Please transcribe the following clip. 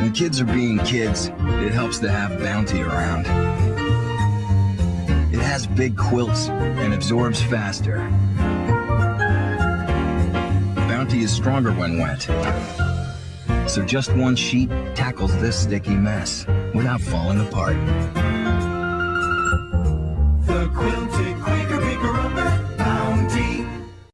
When kids are being kids, it helps to have Bounty around. It has big quilts and absorbs faster. Bounty is stronger when wet. So just one sheet tackles this sticky mess without falling apart.